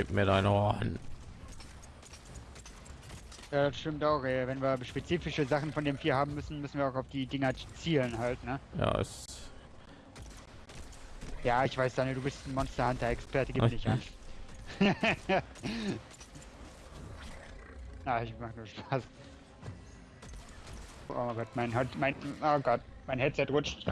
Gib mir dein Horn. Ja, das stimmt auch, ey. Wenn wir spezifische Sachen von dem Vier haben müssen, müssen wir auch auf die Dinger zielen halt, ne? Ja, es. Ja, ich weiß, Daniel, du bist ein Monster Hunter Experte, gib dich an. ah, ich mach nur Spaß. Oh Gott, mein, mein, oh Gott, mein Headset rutscht.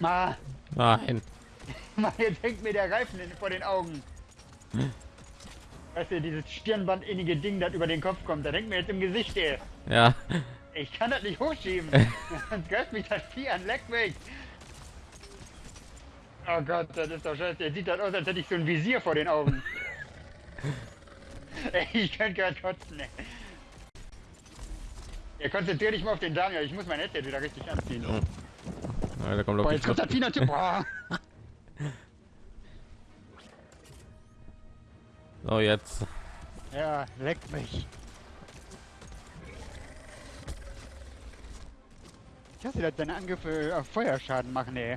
Ah. Nein. Ma, jetzt hängt mir der Reifen in, vor den Augen. Weißt du, dieses stirnbandinnige Ding, das über den Kopf kommt, da denkt mir jetzt im Gesicht, ey. Ja. Ich kann das nicht hochschieben. Sonst greift mich das Vieh an, leck mich. Oh Gott, das ist doch scheiße. Der sieht das aus, als hätte ich so ein Visier vor den Augen. ey, ich könnte gerade kotzen, ey. Ja, konzentrier dich mal auf den Daniel. Ich muss mein Headset wieder richtig anziehen. Oh. Ja, da kommt Boah, jetzt kommt das. Boah. So, jetzt. Ja, leck mich. Ich hasse, dass deine Angriffe auf Feuerschaden machen, ey.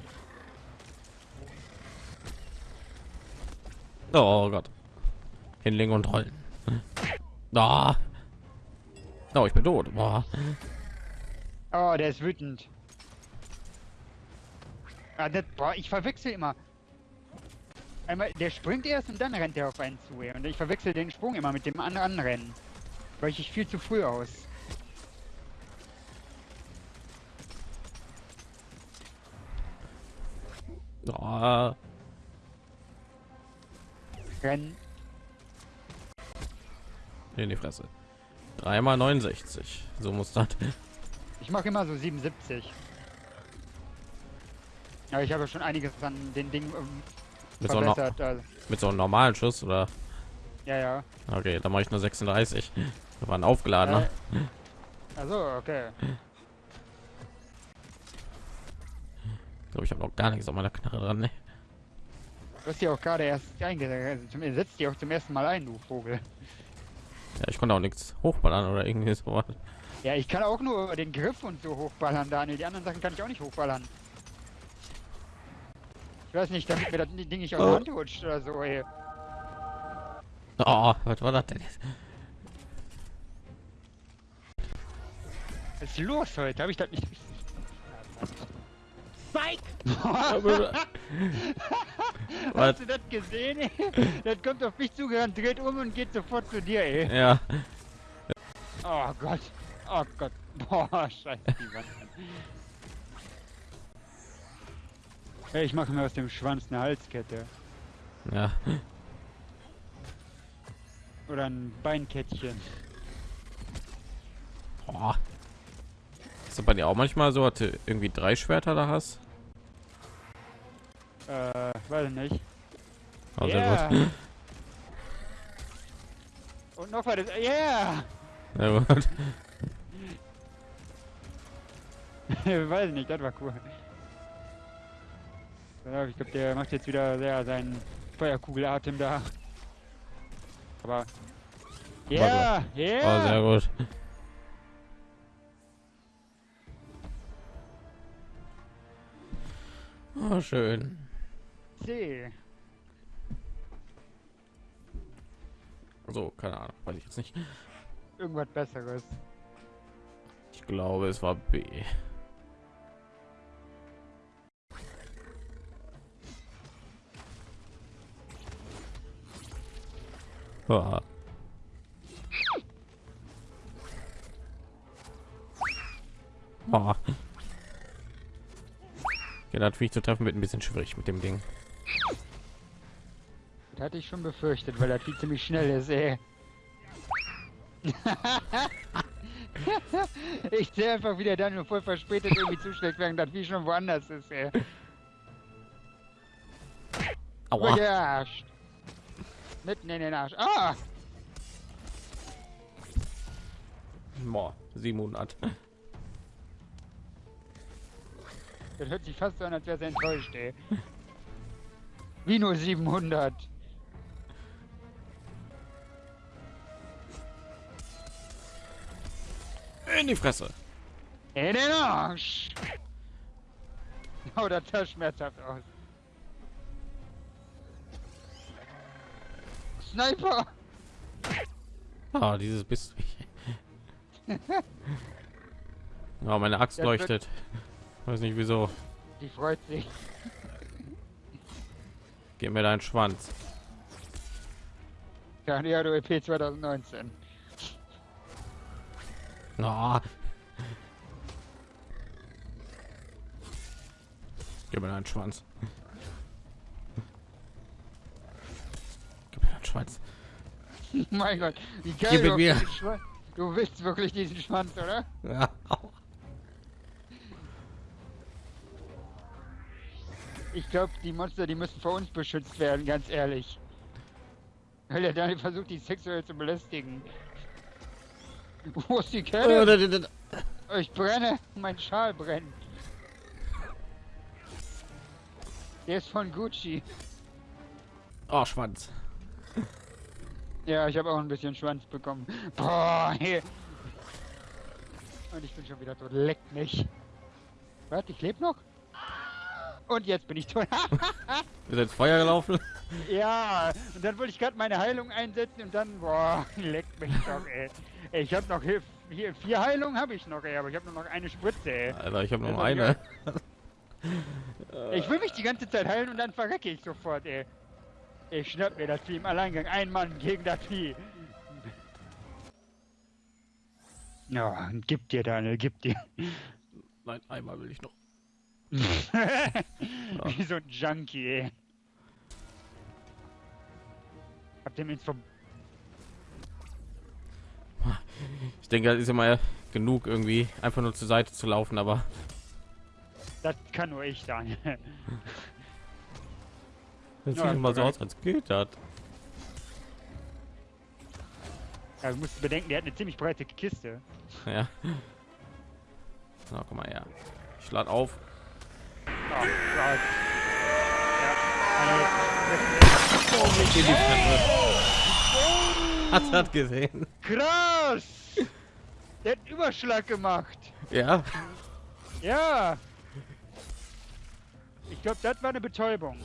Oh Gott. Hinlegen und rollen. Da. Oh, ich bin tot. Boah. Oh, der ist wütend. Ah, das, boah, ich verwechsel immer. Einmal, der springt erst und dann rennt er auf einen zu. Und ich verwechsel den Sprung immer mit dem anderen Rennen. Weiche ich viel zu früh aus. Oh. Rennen. In die Fresse. Dreimal 69. So muss das. Ich mache immer so 77. Aber ich habe schon einiges an den Dingen ähm, Mit so. Also, mit so einem normalen Schuss oder? ja, ja. Okay, dann mache ich nur 36. Wir waren aufgeladen. Äh, also, okay. Ich glaube, ich habe noch gar nichts auf meiner Knarre dran. Ne? Du hast ja auch gerade erst eingesetzt. Also, setzt die auch zum ersten Mal ein, du Vogel. Ja, ich konnte auch nichts hochballern oder irgendwie so. Ja, ich kann auch nur den Griff und so hochballern, Daniel. Die anderen Sachen kann ich auch nicht hochballern. Ich weiß nicht, damit mir das Ding nicht aus der Hand rutscht oder so, ey. Oh, was war das denn? jetzt? Was ist los heute? Habe ich das nicht... Spike! Was? Hast du das gesehen, ey? Das kommt auf mich zugerannt, dreht um und geht sofort zu dir, ey. Ja. Oh Gott. Oh Gott. Boah, scheiße, die Wand. Hey, ich mache mir aus dem Schwanz eine Halskette. Ja. Oder ein Beinkettchen. Boah. Ist das bei dir auch manchmal so, dass du irgendwie drei Schwerter da hast? Äh, weiß nicht. Oh, sehr Ja. gut. Und noch weiter. Yeah! Sehr gut. weiß nicht, das war cool. Ich glaube, der macht jetzt wieder sehr seinen Feuerkugelatem da. Aber. Ja, Oh, ja. sehr gut. Oh, schön. C. So, keine Ahnung, weiß ich jetzt nicht. Irgendwas Besseres. Ich glaube, es war B. Ah. Ah. Ja, Viech zu treffen wird ein bisschen schwierig mit dem Ding. Das hatte ich schon befürchtet, weil das viel ziemlich schnell ist, ey. ich sehe einfach wieder dann nur voll verspätet irgendwie zuschlägt, während das wie schon woanders ist, ey. Aua. Gearscht. Mitten in den Arsch. Ah! Boah, 700. Das hört sich fast so an, als wäre sie enttäuscht, ey. Wie nur 700. In die Fresse. In den Arsch! Oh, das schmerzhaft aus. Sniper! Ah, dieses bist du. Ja, meine Axt Ja, leuchtet. Weiß nicht wieso. Die freut sich. Gib mir deinen Schwanz. Cardiado EP 2019. Ah. Gib mir deinen Schwanz. Gib mir deinen Schwanz. mein Gott, wie geil Gib du, mir. Schwanz- du willst wirklich diesen Schwanz, oder? Ja. Ich glaube, die Monster, die müssen vor uns beschützt werden, ganz ehrlich. Weil der Daniel versucht, die sexuell zu belästigen. Wo ist die Äh, da, da. Ich brenne, mein Schal brennt. Der ist von Gucci. Oh, Schwanz. Ja, ich habe auch ein bisschen Schwanz bekommen. Boah, hier. Und ich bin schon wieder tot. Leckt mich. Warte, ich lebe noch? Und jetzt bin ich tot. Wir sind ins Feuer gelaufen. ja, und dann wollte ich gerade meine Heilung einsetzen und dann, boah, leckt mich doch, ey. Ey, Ich habe noch hier, hier vier Heilungen habe ich noch, ey, aber ich habe nur noch eine Spritze, ey. Alter, ich habe nur noch eine. Ich will mich die ganze Zeit heilen und dann verrecke ich sofort, ey. Ich schnapp mir das Vieh im Alleingang. Ein Mann gegen das Vieh. Ja, gib dir, Daniel, gib dir. Nein, einmal will ich noch. Wie so ein Junkie, ey. Ihr mir ins Ver Ich denke, das ist immer genug irgendwie einfach nur zur Seite zu laufen, aber Das kann nur ich, Daniel. Das Ja, sieht immer so aus, als geht das. Ja, du musst bedenken, der hat eine ziemlich breite Kiste. Ja. Na, guck mal her. Ich lade auf. Oh Fresse. Hast du das gesehen? Krass! Der hat einen Überschlag gemacht. Ja. Ja. Ich glaube, das war eine Betäubung.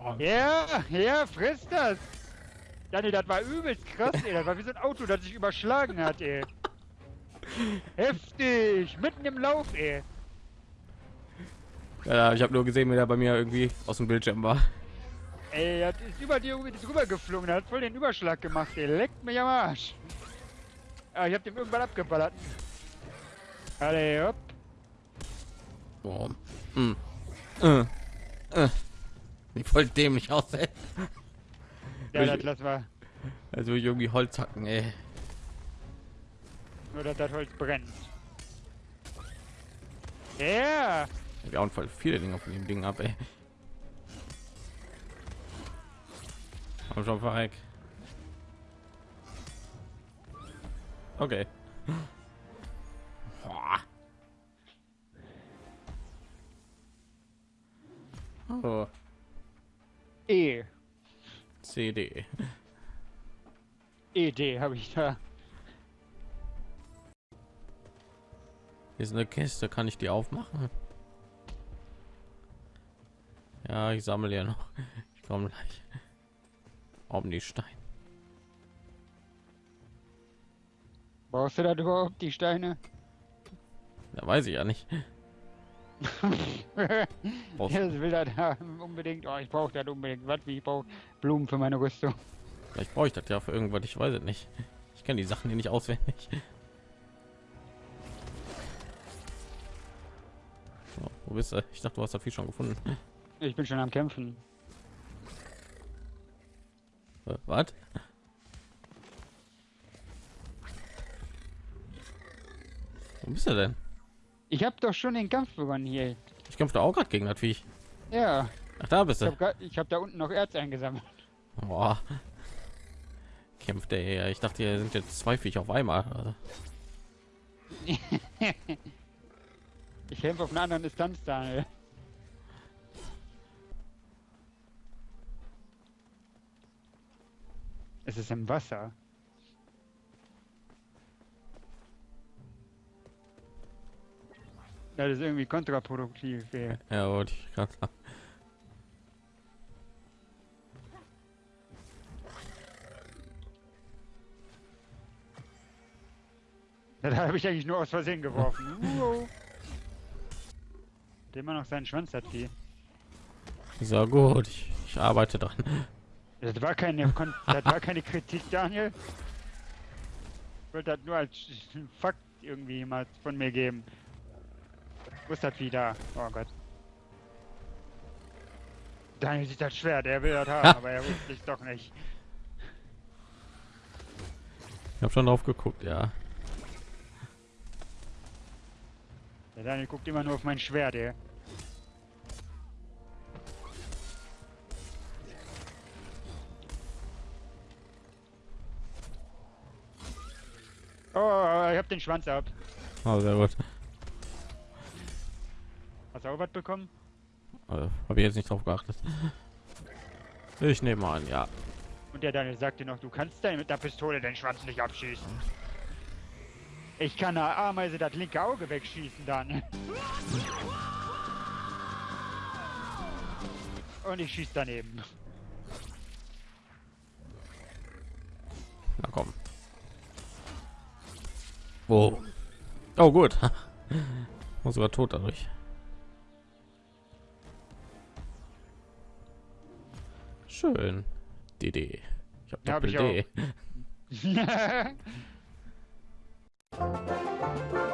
Oh, Ja, ja, friss das. Daniel, das war übelst krass, ey. Das war wie so ein Auto, das sich überschlagen hat, ey. Heftig. Mitten im Lauf, ey. Ja, ich habe nur gesehen, wie der bei mir irgendwie aus dem Bildschirm war. Ey, das ist über dir drüber geflogen. Das hat voll den Überschlag gemacht, ey. Leckt mich am Arsch. Ah, ich hab dem irgendwann abgeballert. Alle, hopp. Oh. Hm. Äh. Äh. Wie voll dämlich aussehen. Ja, Ich- das lassen wir. Also irgendwie Holz hacken, ey. Nur, dass das Holz brennt. Ja. Wir hauen voll viele Dinge von dem Ding ab, ey. Komm schon verreck. Okay. Oh, E. CD. ED habe ich da. Hier ist eine Kiste, kann ich die aufmachen? Ja, ich sammle ja noch. Ich komme gleich. Um die Stein. Brauchst du das überhaupt, die Steine? Da weiß ich ja nicht. Das will das unbedingt. Oh, ich brauche das unbedingt. Was, wie ich brauche Blumen für meine Rüstung. Vielleicht brauche ich das ja für irgendwas. Ich weiß es nicht. Ich kenne die Sachen hier nicht auswendig. So, wo bist du? Ich dachte, du hast das viel schon gefunden. Ich bin schon am Kämpfen. Äh, Was? Wo bist du denn? Ich habe doch schon den Kampf begonnen hier. Ich kämpfe auch gerade gegen das Viech. Ja, Ach, da bist ich du. habe hab da unten noch Erz eingesammelt. Boah. Kämpft ja. Ich dachte, hier sind jetzt zwei Viecher auf einmal. Ich kämpfe auf einer anderen Distanz, Daniel. Es ist im Wasser. Das ist irgendwie kontraproduktiv. Ey. Ja, wollte ich gerade sagen. Das habe ich eigentlich nur aus Versehen geworfen. Wow. Der immer noch seinen Schwanz hat, die. So gut, ich, ich arbeite dran. Das war keine, Kon das war keine Kritik, Daniel. Ich wollte das nur als Fakt irgendwie mal von mir geben. Wo ist das wieder? Oh Gott. Daniel sieht das schwer, der will das haben, aber er wusste es doch nicht. Ich habe schon drauf geguckt, ja. Der Daniel guckt immer nur auf mein Schwert, ey. Oh, ich hab den Schwanz ab. Oh, sehr gut. Hast du auch was bekommen? Also, habe ich jetzt nicht drauf geachtet. Ich nehme an, ja. Und der Daniel sagte noch, du kannst dein, mit der Pistole den Schwanz nicht abschießen. Ich kann der Ameise das linke Auge wegschießen dann. Und ich schieß daneben. Na komm. Oh. Oh gut. War sogar tot dadurch. Schön. DD. Ich habe Ja, hab Doppel ich D.